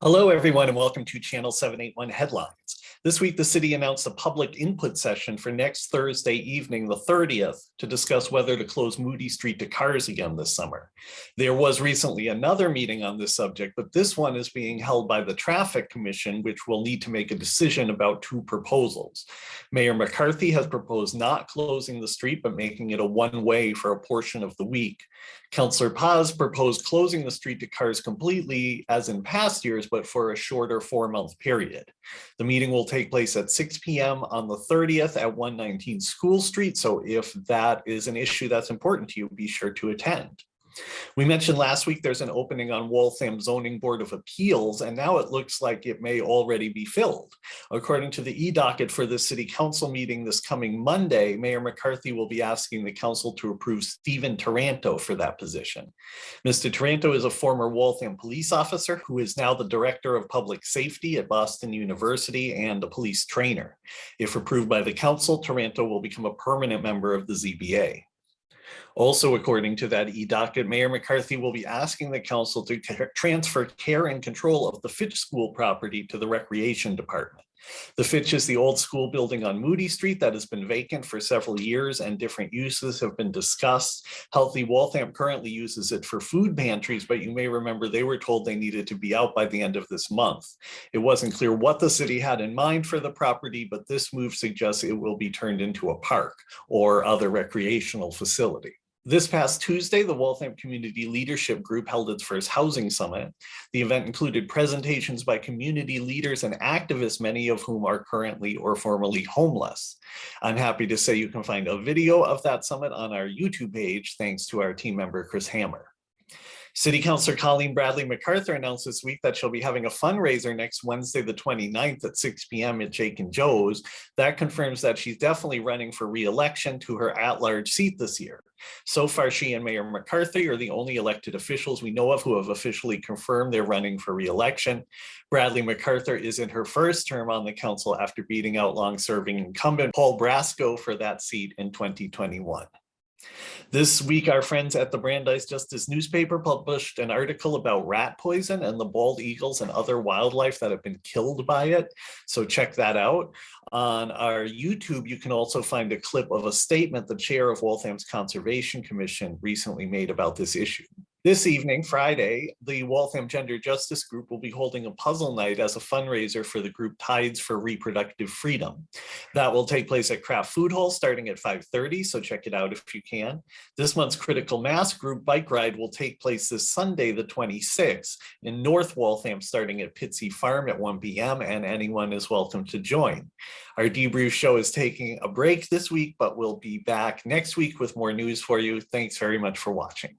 Hello, everyone, and welcome to Channel 781 Headlines. This week, the city announced a public input session for next Thursday evening, the 30th, to discuss whether to close Moody Street to cars again this summer. There was recently another meeting on this subject, but this one is being held by the Traffic Commission, which will need to make a decision about two proposals. Mayor McCarthy has proposed not closing the street, but making it a one-way for a portion of the week. Councillor Paz proposed closing the street to cars completely, as in past years, but for a shorter four-month period. The meeting will take place at 6 p.m. on the 30th at 119 School Street. So if that is an issue that's important to you, be sure to attend. We mentioned last week there's an opening on Waltham Zoning Board of Appeals, and now it looks like it may already be filled. According to the e-docket for the city council meeting this coming Monday, Mayor McCarthy will be asking the council to approve Stephen Taranto for that position. Mr. Taranto is a former Waltham police officer who is now the director of public safety at Boston University and a police trainer. If approved by the council, Taranto will become a permanent member of the ZBA. Also, according to that e-docket, Mayor McCarthy will be asking the council to transfer care and control of the Fitch School property to the Recreation Department. The Fitch is the old school building on Moody Street that has been vacant for several years and different uses have been discussed. Healthy Waltham currently uses it for food pantries, but you may remember they were told they needed to be out by the end of this month. It wasn't clear what the city had in mind for the property, but this move suggests it will be turned into a park or other recreational facility. This past Tuesday, the Waltham Community Leadership Group held its first housing summit. The event included presentations by community leaders and activists, many of whom are currently or formerly homeless. I'm happy to say you can find a video of that summit on our YouTube page, thanks to our team member, Chris Hammer. City Councilor Colleen Bradley MacArthur announced this week that she'll be having a fundraiser next Wednesday, the 29th at 6 p.m. at Jake and Joe's. That confirms that she's definitely running for re-election to her at-large seat this year. So far, she and Mayor McCarthy are the only elected officials we know of who have officially confirmed they're running for re-election. Bradley MacArthur is in her first term on the council after beating out long-serving incumbent Paul Brasco for that seat in 2021. This week, our friends at the Brandeis Justice newspaper published an article about rat poison and the bald eagles and other wildlife that have been killed by it. So check that out. On our YouTube, you can also find a clip of a statement the chair of Waltham's Conservation Commission recently made about this issue. This evening, Friday, the Waltham Gender Justice Group will be holding a puzzle night as a fundraiser for the group Tides for Reproductive Freedom. That will take place at Craft Food Hall starting at 5.30, so check it out if you can. This month's Critical Mass group bike ride will take place this Sunday, the 26th, in North Waltham starting at Pitsea Farm at 1 p.m. and anyone is welcome to join. Our debrief show is taking a break this week, but we'll be back next week with more news for you. Thanks very much for watching.